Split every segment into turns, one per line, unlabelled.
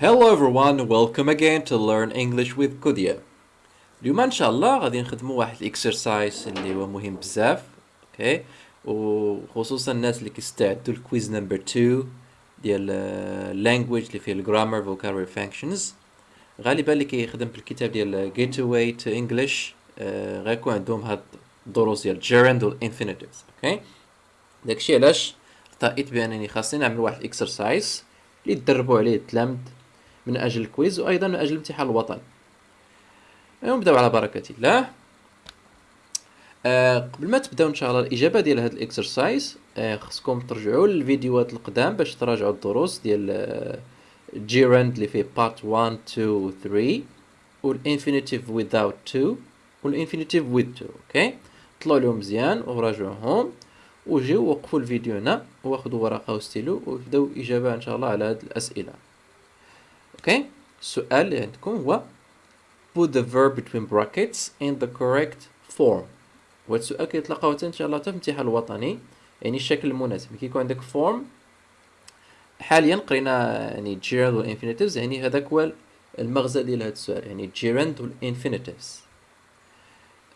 Hello everyone, welcome again to Learn English with Kudia. اليوم إن شاء الله غادي نخدموا واحد الإكسرسايز اللي هو مهم بزاف أوكي؟ وخصوصا الناس اللي كيستعدوا الكويز نمبر 2 ديال اللانجويج اللي فيه الجرامر فوكابولري فانكشنز غالبا اللي كيخدم بالكتاب ديال جيت اواي تو انجلش غيكون عندهم هاد الدروس ديال جيرند والانفينيتيفز أوكي؟ داكشي علاش؟ اختاريت بأنني خاصني نعمل واحد الإكسرسايز اللي تدربوا عليه التلامذ من أجل الكويز وأيضا من أجل الامتحان الوطني. نبداو على بركه الله آه قبل ما تبداو إن شاء الله الإجابة ديال هذا الإكسرسايز آه خصكم ترجعوا للفيديوهات القدام باش تراجعوا الدروس ديال آه جيرند اللي فيه بارت 1 2 3 والانفينيتيف without to والانفينيتيف with to أوكي طلعوا لهم مزيان وراجعوهم. وجيو وقفوا الفيديو هنا واخذوا ورقة وستيلو وبداو إجابة إن شاء الله على هذه الأسئلة. أوكي السؤال اللي عندكم هو put the verb between brackets in the correct form. وهذا السؤال كيتلقاو حتى إن شاء الله حتى في الامتحان الوطني. يعني الشكل المناسب. كيكون عندك form حاليا قرينا يعني gerund والinfinitives يعني هذاك هو المغزى ديال هذا السؤال. يعني gerund والinfinitives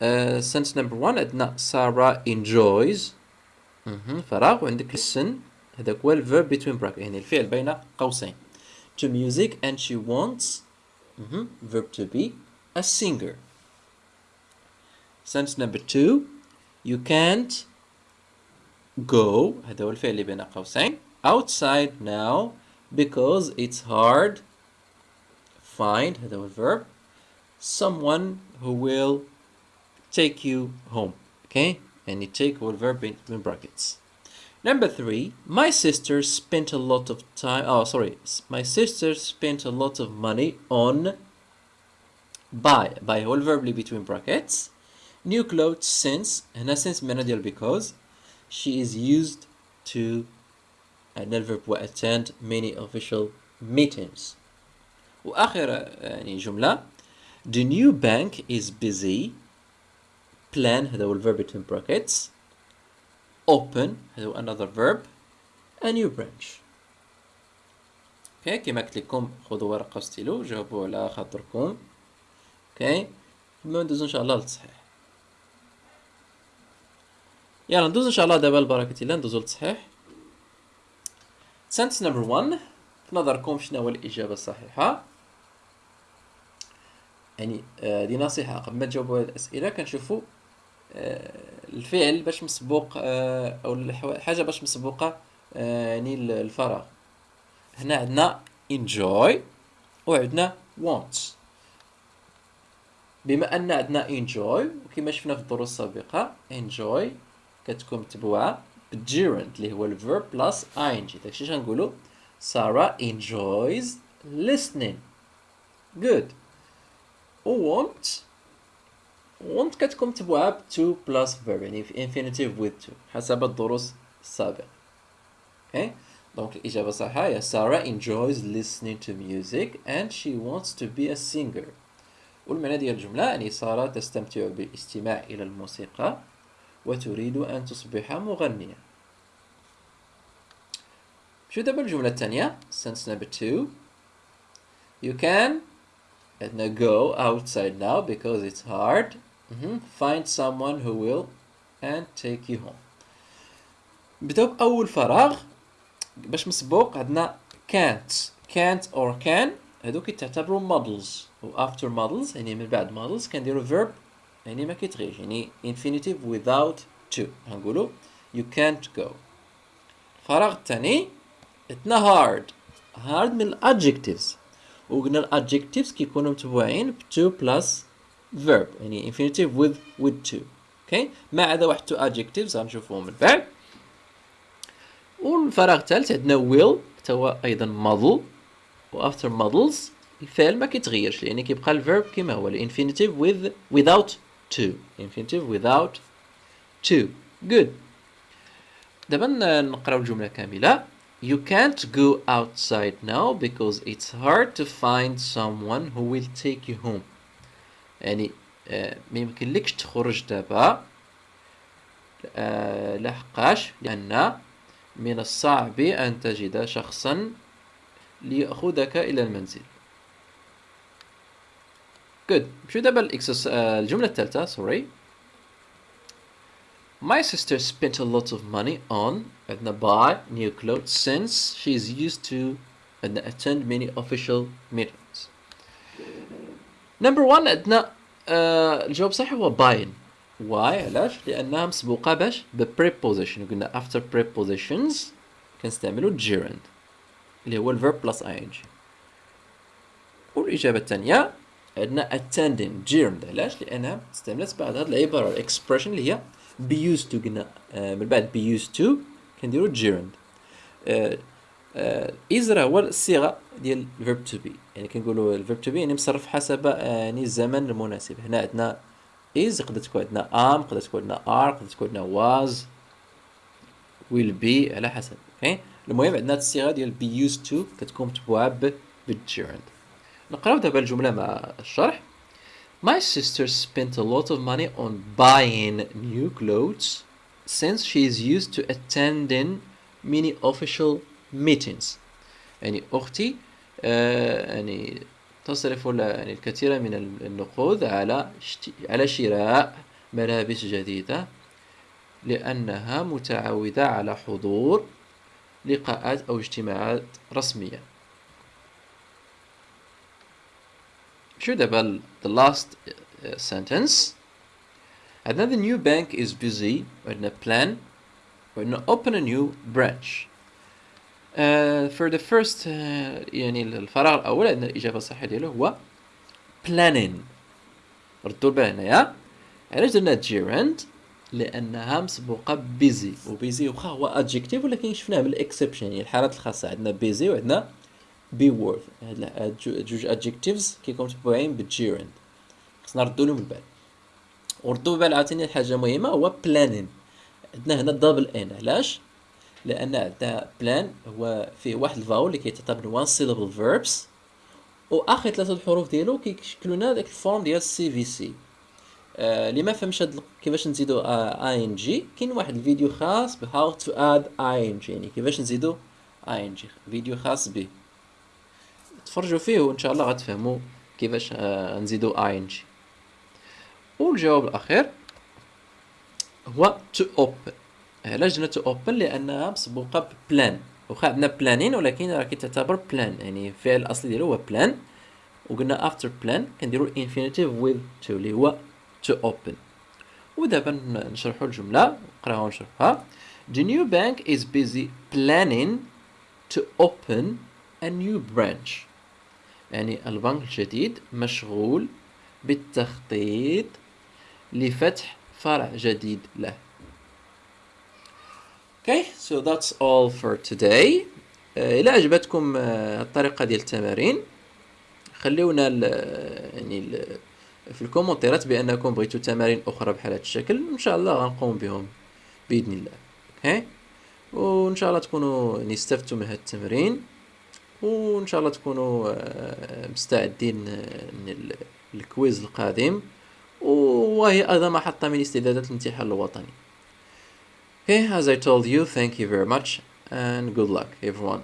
uh, sentence number one عندنا سارة enjoys. فراغ. وعندك listen هذاك هو الverb between brackets. يعني الفعل بين قوسين. to music and she wants mm -hmm, verb to be a singer sentence number two you can't go هذا هو الفعل اللي بين قوسين outside now because it's hard find هذا هو الverb someone who will take you home okay and you take هو الverb between brackets Number three, my sister spent a lot of time. Oh, sorry. My sister spent a lot of money on buy. Buy whole verb between brackets. New clothes since. هنا since من ديال because she is used to another verb attend many official meetings. وآخر يعني جملة The new bank is busy. Plan هذا هو الverb between brackets. open هذا هو another verb a new branch. أوكي كيما قلت لكم خذوا ورقة وستيلو جاوبوا على خاطركم. أوكي ثم ندوزو إن شاء الله للتصحيح. يلا ندوز إن شاء الله دابا لبركة الله ندوزو للتصحيح. Sentence number 1 في نظركم شنو هو الإجابة الصحيحة؟ يعني آه دي نصيحة قبل ما تجاوبوا هذه الأسئلة كنشوفوا الفعل باش مسبوق أو الحاجة باش مسبوقة يعني الفراغ. هنا عندنا enjoy وعندنا want. بما أن عندنا enjoy وكما شفنا في الدروس السابقة enjoy كتكون متبوعة بالgerund اللي هو الverb plus ing. داكشي غنقولوا سارة enjoys listening. Good. و want want كتكون متبوعة ب to plus verb يعني في infinitive with to حسب الدروس السابقة. Okay دونك الإجابة الصحيحة هي Sarah enjoys listening to music and she wants to be a singer. والمعنى ديال الجملة يعني سارة تستمتع بالاستماع إلى الموسيقى وتريد أن تصبح مغنية. شو دابا الجملة الثانية؟ Sentence number two. You can go outside now because it's hard. Mm -hmm. Find someone who will and take you home. نبداو بأول فراغ باش مسبوق عندنا can't can't or can هادو كيتعتبروا models و after models يعني من بعد models كنديرو verb يعني ما كيتغيرش يعني infinitive without to غنقولو you can't go الفراغ الثاني عندنا hard hard من الادجectives وقلنا الادجectives كيكونوا متبوعين ب to plus verb يعني infinitive with with to اوكي ما عدا واحد تو adjectives غنشوفوهم من بعد والفراغ الثالث عندنا will حتى هو ايضا model و after models الفعل ما كيتغيرش يعني كيبقى الفيرب كما هو الانفينيتيف with without to infinitive without to good دابا نقراو الجمله كامله You can't go outside now because it's hard to find someone who will take you home. يعني ما يمكنلكش تخرج دابا لحقاش لأن من الصعب أن تجد شخصا ليأخذك إلى المنزل good شو دابا الجملة الثالثة sorry My sister spent a lot of money on عندنا buy new clothes since she is used to attend many official meetings number one عندنا الجواب الصحيح هو buying why علاش؟ لأنها مسبوقة باش ب preposition. قلنا after prepositions كنستعملو gerund اللي هو الverb plus ing. والإجابة الثانية عندنا attending gerund. علاش؟ لأنها استعملت بعد هذه العبارة الإكسبريشن اللي هي be used to. قلنا آه، من بعد be used to كنديرو gerund. آه، آه، راه هو الصيغة ديال verb to be. يعني كنقولوا verb to be يعني مصرف حسب يعني الزمن المناسب. هنا عندنا is يقدر تكون عندنا am يقدر تكون عندنا are يقدر تكون عندنا was will be على حسب. أوكي؟ المهم عندنا الصيغة ديال be used to كتكون متبوعة بالgerund. نقراو دابا الجملة مع الشرح. My sister spent a lot of money on buying new clothes since she is used to attending many official meetings. يعني أختي آه يعني تصرف يعني الكثير من النقود على على شراء ملابس جديدة لأنها متعودة على حضور لقاءات أو اجتماعات رسمية. شو دابا the last uh, sentence عندنا the new bank is busy وعندنا plan وعندنا open a new branch. The first uh, يعني الفراغ الأول عندنا الإجابة الصحيحة ديالو هو planning. ردوا البال هنايا. علاش درنا gerund لأنها مسبوقة بيزي وبيزي واخا هو adjective ولكن شفناه بالاكسبشن يعني الحالات الخاصة عندنا بيزي وعندنا بي وورث هاد جوج ادجكتيفز كيكونوا متبوعين بالجيرند خصنا نردو لهم البال. وردوا بالبال عاوتاني حاجة مهمة هو بلانين عندنا هنا دبل ان علاش؟ لأن عندنا بلان هو فيه واحد الفاول اللي كيتعتبر وان سيلابل فيربس وآخر ثلاثة الحروف ديالو كيشكلوا لنا داك الفورم ديال السي في سي اللي ما فهمش كيفاش نزيدو اي ان جي كاين واحد الفيديو خاص ب هاو تو اد اي ان جي يعني كيفاش نزيدو اي ان جي فيديو خاص به تفرجوا فيه وإن شاء الله غتفهموا كيفاش آه نزيدو اي ان جي والجواب الأخير هو تو اوبن درنا تو اوبن لانها مسبوقة بلان واخا عندنا بلانين ولكن راه كتعتبر بلان يعني الفعل الأصلي ديالو هو بلان وقلنا after plan كنديرو infinitive with to اللي هو to open. ودابا نشرحوا الجملة نقراها ونشرحها The new bank is busy planning to open a new branch. يعني البنك الجديد مشغول بالتخطيط لفتح فرع جديد له. Okay, so that's all for today. إلى عجبتكم الطريقة ديال التمارين. خليونا ال يعني ال في الكومنتيرات بأنكم بغيتوا تمارين أخرى بحال هذا الشكل. إن شاء الله غنقوم بهم بإذن الله. أوكي وإن شاء الله تكونوا يعني استفدتوا من هذا التمرين. وإن شاء الله تكونوا آه، مستعدين للكويز القادم. وهي أيضا محطة من استعدادات الامتحان الوطني. Okay, as I told you, thank you very much and good luck everyone.